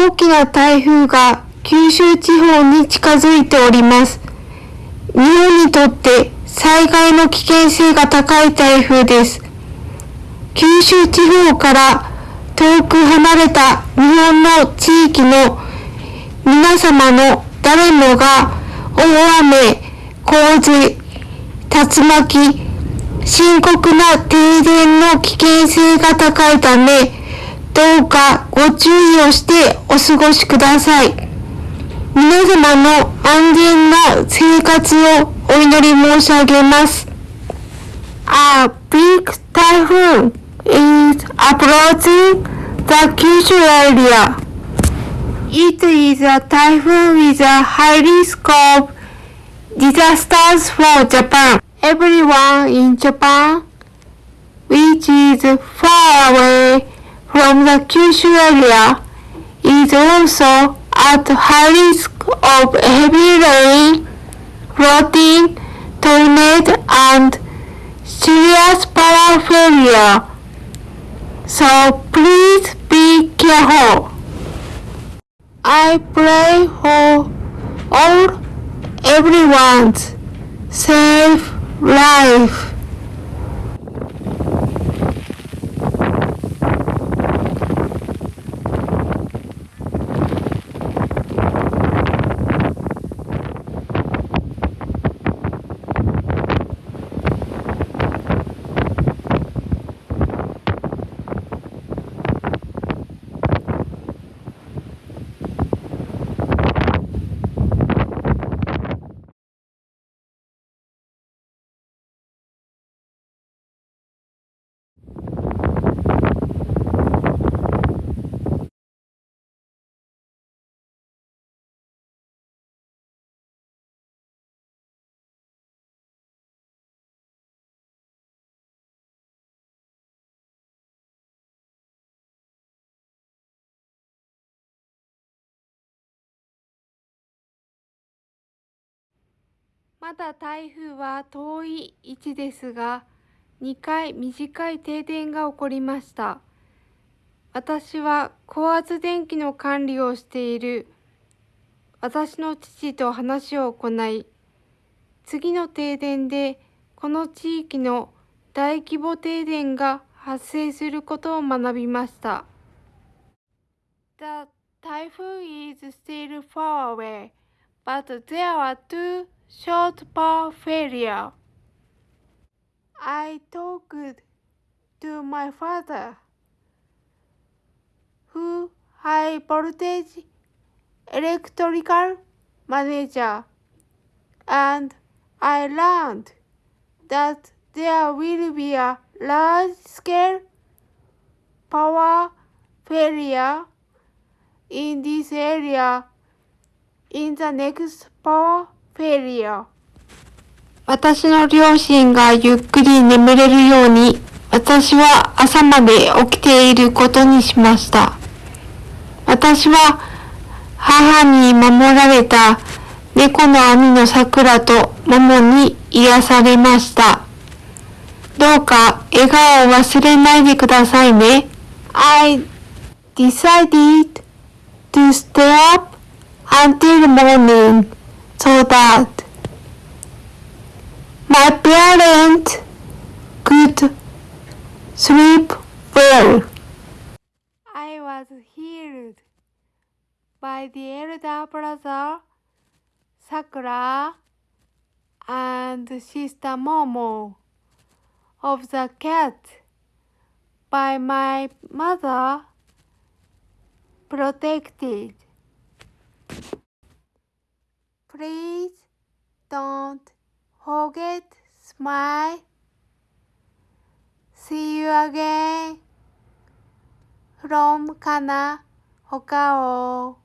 大きな台風が九州地方に近づいております。日本にとって災害の危険性が高い台風です。九州地方から遠く離れた日本の地域の皆様の誰もが大雨、洪水、竜巻、深刻な停電の危険性が高いため、どうかご注意をしてお過ごしください。皆様の安全な生活をお祈り申し上げます。A big typhoon is approaching the Kyushu area. It is a typhoon with a high risk of disasters for Japan. Everyone in Japan, which is far away from the Kyushu area, is also at high risk of heavy rain, flooding, tornado, and serious power failure. So please be careful. I pray for all everyone's safe life. まだ台風は遠い位置ですが、2回短い停電が起こりました。私は高圧電気の管理をしている私の父と話を行い、次の停電でこの地域の大規模停電が発生することを学びました。The typhoon is still far away, but there are two short power failure. I talked to my father, who high voltage electrical manager, and I learned that there will be a large scale power failure in this area in the next power 私の両親がゆっくり眠れるように、私は朝まで起きていることにしました。私は母に守られた猫の網の桜と桃に癒されました。どうか笑顔を忘れないでくださいね。I decided to stay up until morning. So that my parents could sleep well. I was healed by the elder brother Sakura and sister Momo of the cat by my mother protected. Please don't forget smile. See you again from Kana Hokao.